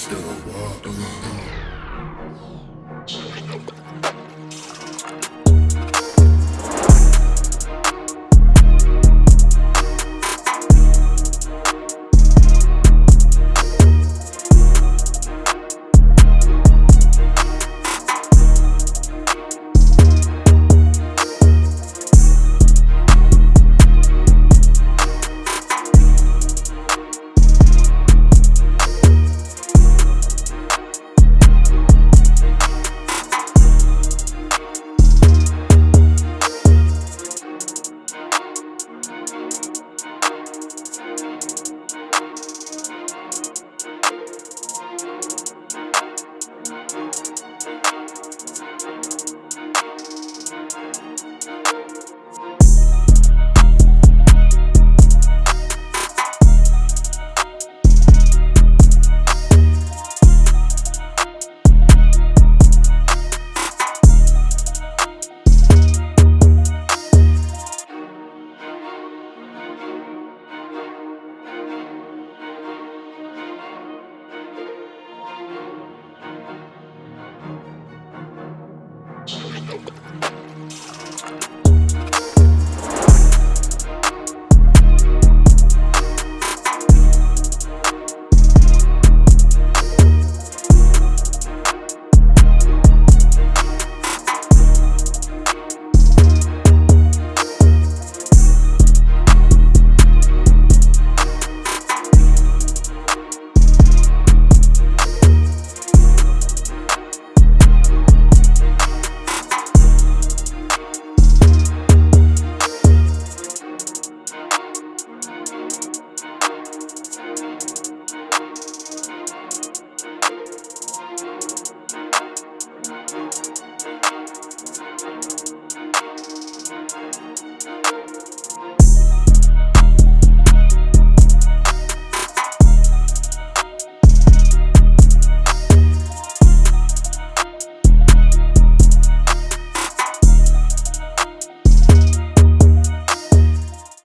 still walking.